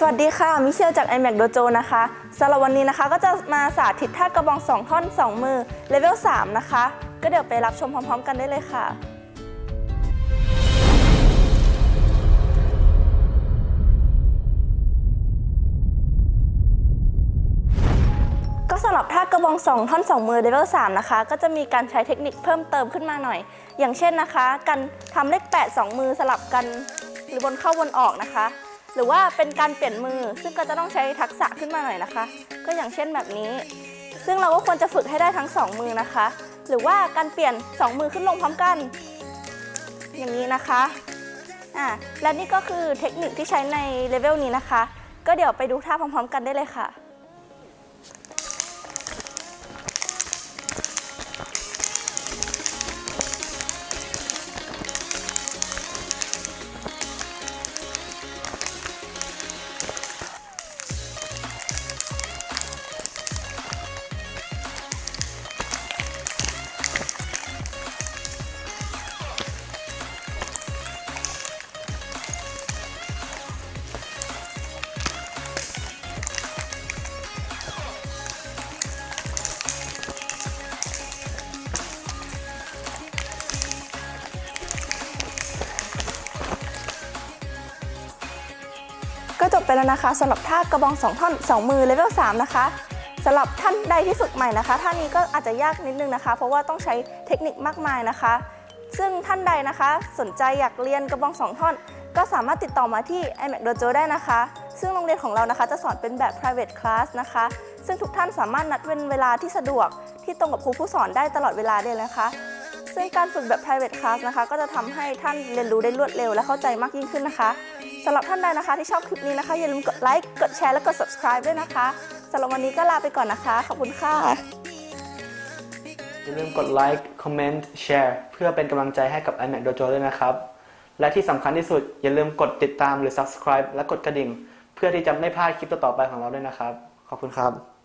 สวัสดีค่ะ มิเชลจาก iMac Dojo นะคะสำหรับวันนี้นะคะก็จะมาสาธิตท่ากระบอง 2 ท่อน 2 มือเลเวล 3 นะคะ ก็เดี๋ยวไปรับชมพร้อม ๆ กันได้เลยค่ะก็สำหรับท่ากระบอง 2 ท่อน 2 มือเลเวล3นะคะ ก็จะมีการใช้เทคนิคเพิ่มเติมขึ้นมาหน่อย อย่างเช่นนะคะ การทำเลข 8 2 มือสลับกัน หรือบนเข้าบนออกนะคะ หรือว่าเป็นการเปลี่ยนมือ ซึ่งก็จะต้องใช้ทักษะขึ้นมาหน่อยนะคะ ก็อย่างเช่นแบบนี้ ซึ่งเราก็ควรจะฝึกให้ได้ทั้ง 2 มือนะคะ หรือว่าการเปลี่ยน 2 มือขึ้นลงพร้อมกัน อย่างนี้นะคะอ่าและนี่ก็คือเทคนิคที่ใช้ในเลเวลนี้นะคะ ก็เดี๋ยวไปดูท่าพร้อมๆ กันได้เลยค่ะ ก็จบไปแล้วนะคะสำหรับท่ากระบอง 2 ท่อน 2 มือเลเวล3นะคะสำหรับท่านใดที่ฝึกใหม่นะคะท่านี้ก็อาจจะยากนิดนึงนะคะ เพราะว่าต้องใช้เทคนิคมากมายนะคะ ซึ่งท่านใดนะคะ สนใจอยากเรียนกระบอง 2 ท่อน ก็สามารถติดต่อมาที่ iMac Dojo ได้นะคะ ซึ่งโรงเรียนของเรานะคะ จะสอนเป็นแบบ private class นะคะ ซึ่งทุกท่านสามารถนัดเว้นเวลาที่สะดวกที่ตรงกับครูผู้สอนได้ตลอดเวลาเลยนะคะ ซึ่งการฝึกแบบ private class นะคะ ก็จะทำให้ท่านเรียนรู้ได้รวดเร็วและเข้าใจมากยิ่งขึ้นนะคะสำหรับท่านใดนะคะที่ชอบคลิปนี้นะคะ อย่าลืมกดไลค์กดแชร์และกด subscribe ด้วยนะคะสำหรับวันนี้ก็ลาไปก่อนนะคะ ขอบคุณค่ะ อย่าลืมกดไลค์คอมเมนต์แชร์เพื่อเป็นกำลังใจให้กับ iMac Dojo ด้วยนะครับ และที่สำคัญที่สุดอย่าลืมกดติดตามหรือ subscribe และกดกระดิ่ง เพื่อที่จะไม่พลาดคลิปต่อๆไปของเราด้วยนะครับ ขอบคุณครับ